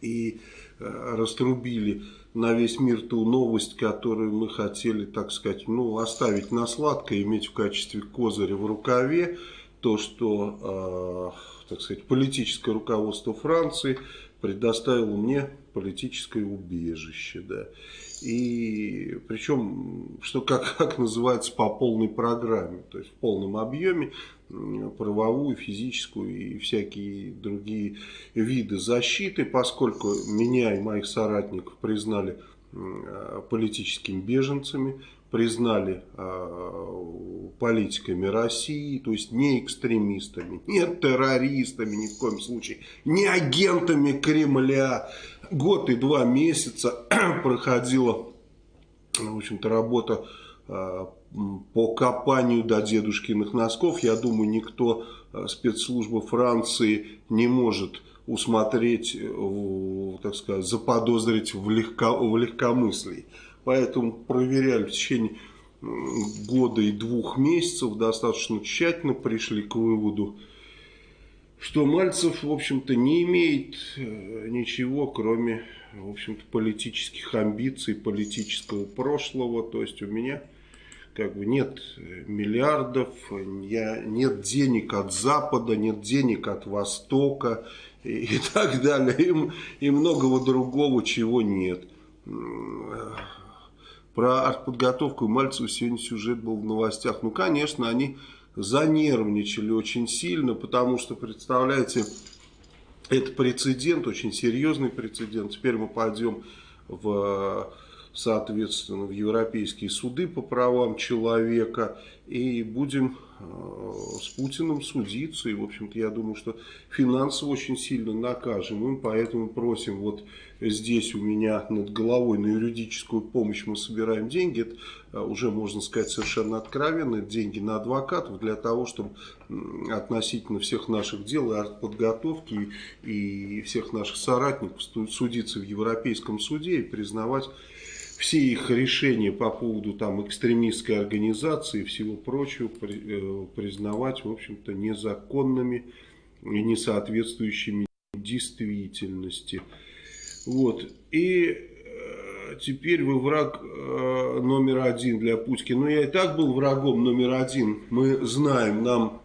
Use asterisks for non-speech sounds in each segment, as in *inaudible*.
и э, раструбили на весь мир ту новость, которую мы хотели, так сказать, ну, оставить на сладкое, иметь в качестве козыря в рукаве, то, что, э, так сказать, политическое руководство Франции предоставило мне политическое убежище, да. И причем, что как, как называется, по полной программе, то есть в полном объеме, правовую, физическую и всякие другие виды защиты, поскольку меня и моих соратников признали политическими беженцами, признали э, политиками России, то есть не экстремистами, не террористами ни в коем случае, не агентами Кремля. Год и два месяца *clears throat* проходила, в общем-то, работа э, по копанию до дедушкиных носков. Я думаю, никто э, спецслужбы Франции не может усмотреть, э, так сказать, заподозрить в, легко, в легкомыслии. Поэтому проверяли в течение года и двух месяцев достаточно тщательно, пришли к выводу, что Мальцев, в общем-то, не имеет э, ничего, кроме, в общем-то, политических амбиций, политического прошлого. То есть у меня как бы нет миллиардов, я, нет денег от Запада, нет денег от Востока и, и так далее, и, и многого другого, чего нет. Про артподготовку Мальцева сегодня сюжет был в новостях. Ну, конечно, они занервничали очень сильно, потому что, представляете, это прецедент, очень серьезный прецедент. Теперь мы пойдем в соответственно, в европейские суды по правам человека и будем э, с Путиным судиться. И, в общем-то, я думаю, что финансово очень сильно накажем. И поэтому просим вот здесь у меня над головой на юридическую помощь мы собираем деньги. Это э, уже, можно сказать, совершенно откровенно. Деньги на адвокатов для того, чтобы относительно всех наших дел и подготовки и всех наших соратников судиться в Европейском суде и признавать все их решения по поводу там экстремистской организации и всего прочего э, признавать, в общем-то, незаконными и не соответствующими действительности. Вот. И э, теперь вы враг э, номер один для Путина. Ну, я и так был врагом номер один. Мы знаем, нам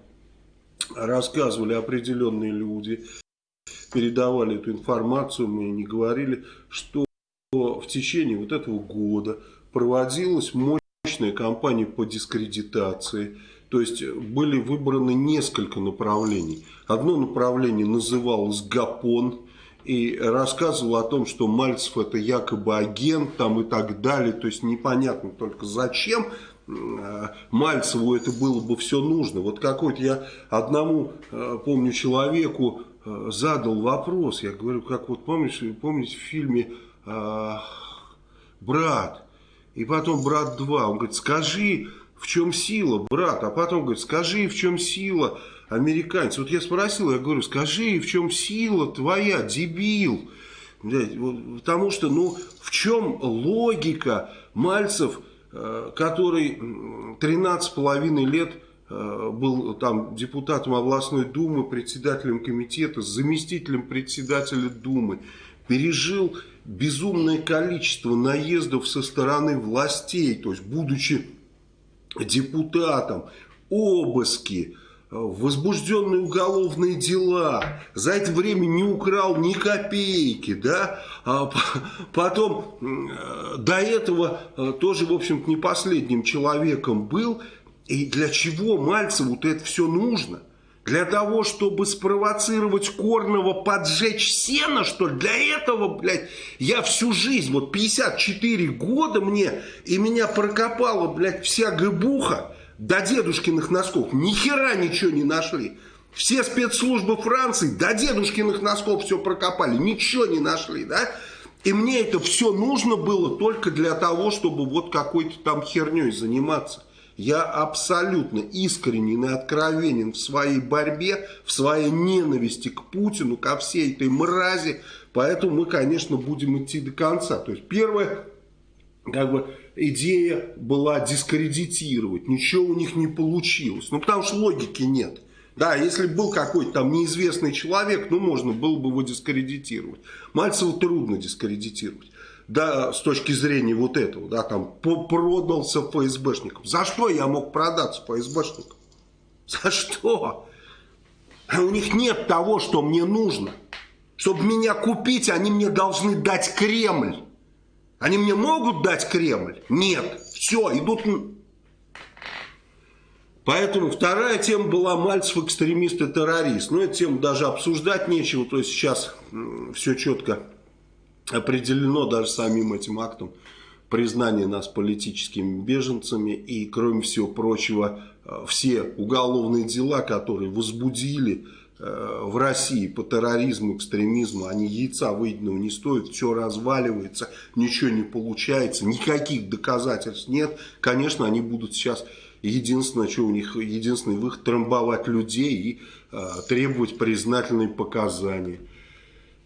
рассказывали определенные люди, передавали эту информацию, мы не говорили, что в течение вот этого года проводилась мощная кампания по дискредитации. То есть были выбраны несколько направлений. Одно направление называлось ГАПОН и рассказывал о том, что Мальцев это якобы агент там и так далее. То есть непонятно только зачем э, Мальцеву это было бы все нужно. Вот какой-то я одному, э, помню, человеку э, задал вопрос. Я говорю, как вот помнишь, помните в фильме э, брат. И потом брат 2. Он говорит, скажи, в чем сила, брат? А потом говорит, скажи, в чем сила американцев. Вот я спросил, я говорю, скажи, в чем сила твоя, дебил? Потому что, ну, в чем логика Мальцев, э, который 13,5 лет э, был там депутатом областной думы, председателем комитета, заместителем председателя думы, пережил безумное количество наездов со стороны властей, то есть будучи депутатом, обыски, возбужденные уголовные дела, за это время не украл ни копейки, да, а потом до этого э, тоже, в общем-то, не последним человеком был, и для чего Мальцеву-то это все нужно – для того, чтобы спровоцировать Корнова поджечь сено, что ли? Для этого, блядь, я всю жизнь, вот 54 года мне, и меня прокопала, блядь, вся гыбуха до дедушкиных носков. Ни хера ничего не нашли. Все спецслужбы Франции до дедушкиных носков все прокопали. Ничего не нашли, да? И мне это все нужно было только для того, чтобы вот какой-то там херней заниматься. Я абсолютно искренен и откровенен в своей борьбе, в своей ненависти к Путину, ко всей этой мрази. Поэтому мы, конечно, будем идти до конца. То есть первое, как бы идея была дискредитировать. Ничего у них не получилось. Ну, потому что логики нет. Да, если был какой-то там неизвестный человек, ну, можно было бы его дискредитировать. Мальцева трудно дискредитировать. Да, с точки зрения вот этого, да, там, продался ФСБшникам. За что я мог продаться ФСБшникам? За что? У них нет того, что мне нужно. Чтобы меня купить, они мне должны дать Кремль. Они мне могут дать Кремль? Нет. Все, идут... Поэтому вторая тема была Мальцев экстремист и террорист. Ну, эту тему даже обсуждать нечего. То есть сейчас все четко определено даже самим этим актом признание нас политическими беженцами и, кроме всего прочего, э, все уголовные дела, которые возбудили Э, в России по терроризму, экстремизму, они яйца выеденного не стоят, все разваливается, ничего не получается, никаких доказательств нет. Конечно, они будут сейчас, единственное, что у них, единственный выход, трамбовать людей и э, требовать признательные показания.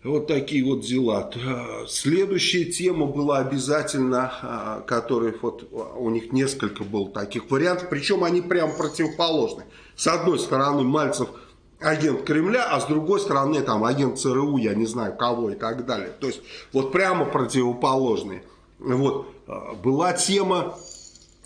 Вот такие вот дела. Следующая тема была обязательно, э, которая вот у них несколько было таких вариантов, причем они прям противоположны. С одной стороны, Мальцев – агент Кремля, а с другой стороны там агент ЦРУ, я не знаю кого и так далее. То есть вот прямо противоположные. Вот а, была тема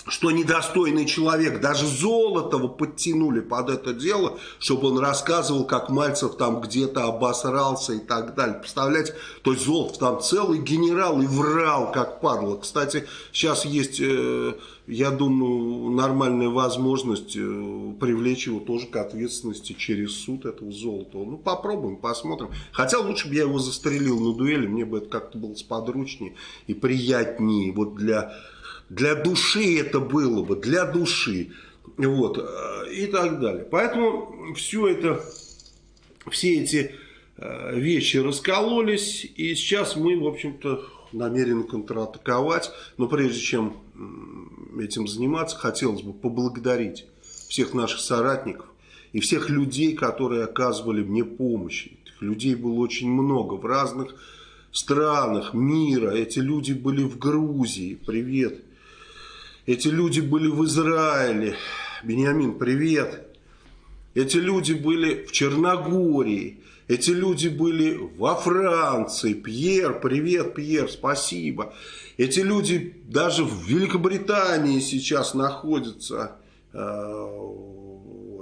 что недостойный человек, даже Золотого подтянули под это дело, чтобы он рассказывал, как Мальцев там где-то обосрался и так далее. Представляете, то есть Золотов там целый генерал и врал, как падла. Кстати, сейчас есть, э, я думаю, нормальная возможность э, привлечь его тоже к ответственности через суд этого Золотого. Ну, попробуем, посмотрим. Хотя лучше бы я его застрелил на дуэли, мне бы это как-то было сподручнее и приятнее. Вот для для души это было бы, для души. Вот, э, и так далее. Поэтому все это, все эти э, вещи раскололись, и сейчас мы, в общем-то, намерены контратаковать. Но прежде чем этим заниматься, хотелось бы поблагодарить всех наших соратников и всех людей, которые оказывали мне помощь. Этих людей было очень много в разных странах мира. Эти люди были в Грузии. Привет. Эти люди были в Израиле. Бениамин, привет. Эти люди были в Черногории. Эти люди были во Франции. Пьер, привет, Пьер, спасибо. Эти люди даже в Великобритании сейчас находятся.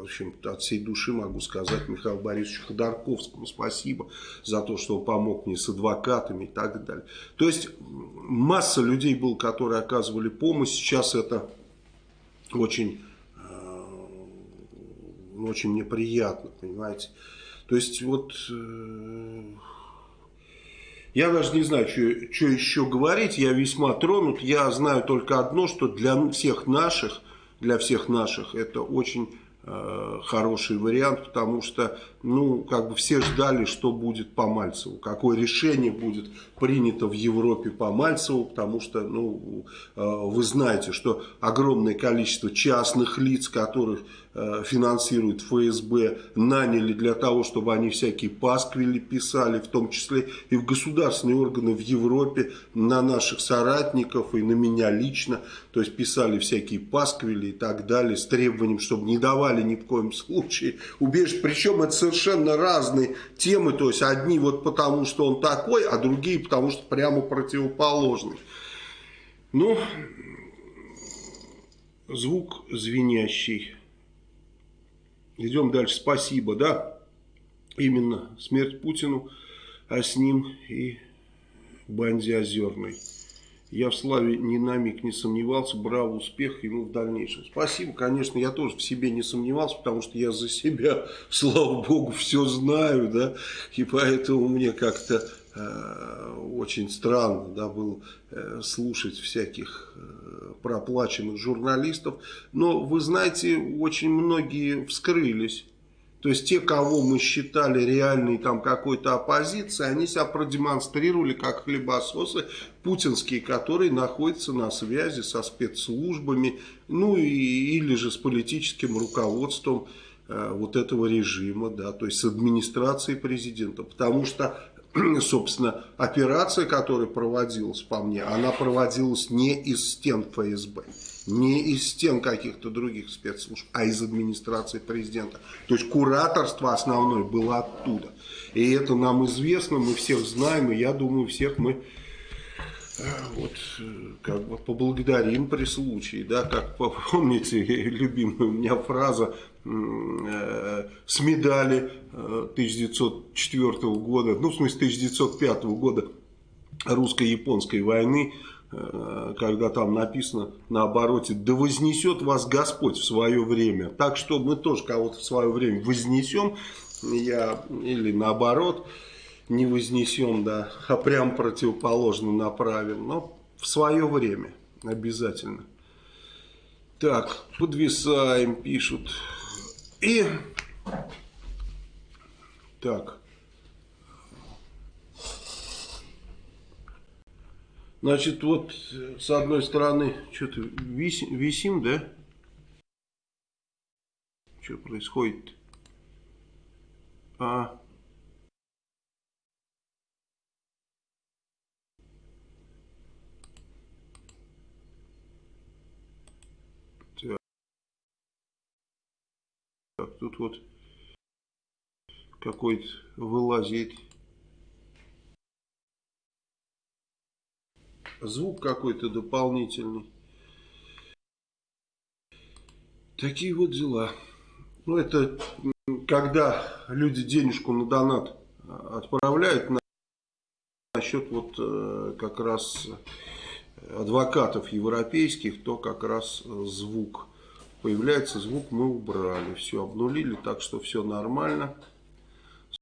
Общем от всей души могу сказать Михаилу Борисовичу Ходорковскому спасибо за то, что он помог мне с адвокатами и так далее. То есть масса людей было, которые оказывали помощь. Сейчас это очень, э, очень мне приятно, понимаете. То есть вот... Э, я даже не знаю, что, еще говорить, я весьма тронут. Я знаю только одно, что для всех наших, для всех наших это очень хороший вариант, потому что, ну, как бы все ждали, что будет по Мальцеву, какое решение будет принято в Европе по Мальцеву, потому что, ну, э, вы знаете, что огромное количество частных лиц, которых э, финансирует ФСБ, наняли для того, чтобы они всякие пасквили писали, в том числе и в государственные органы в Европе, на наших соратников и на меня лично, то есть писали всякие пасквили и так далее, с требованием, чтобы не давали ни в коем случае убежище. Причем это совершенно разные темы. То есть одни вот потому, что он такой, а другие потому, что прямо противоположный. Ну, звук звенящий. Идем дальше. Спасибо, да? Именно смерть Путину, а с ним и Банди Озерной. Я в славе ни на миг не сомневался. Браво, успех ему в дальнейшем. Спасибо, конечно, я тоже в себе не сомневался, потому что я за себя, *laughs* слава богу, все знаю, да, и поэтому мне как-то очень странно, да, было э, слушать всяких э, проплаченных журналистов. Но, вы знаете, очень многие вскрылись то есть те, кого мы считали реальной там какой-то оппозицией, они себя продемонстрировали как хлебососы путинские, которые находятся на связи со спецслужбами, ну и, или же с политическим руководством э, вот этого режима, да, то есть с администрацией президента. Потому что, *clears throat* собственно, операция, которая проводилась по мне, она проводилась не из стен ФСБ Не из стен каких-то других спецслужб, а из администрации президента. То есть кураторство основное было оттуда. И это нам известно, мы всех знаем, и я думаю, всех мы вот как бы поблагодарим при случае, да, как *laughs* помните, любимая у меня фраза э, с медали 1904 э, года, ну в смысле 1905 года русско-японской войны, Э, когда там написано на обороте, да вознесет вас Господь в свое время. Так что мы тоже кого-то в свое время вознесем, я, или наоборот, не вознесем, да, а прям противоположно направим, но в свое время обязательно. Так, подвисаем, пишут. И, так, Значит, вот с одной стороны, что-то висим, висим, да? Что происходит? А... Так, тут вот какой-то вылазит звук какой-то дополнительный. Такие вот дела. Ну, это когда люди денежку на донат отправляют на, на счет вот э, как раз адвокатов европейских, то как раз звук. Появляется звук, мы убрали, все обнулили, так что все нормально.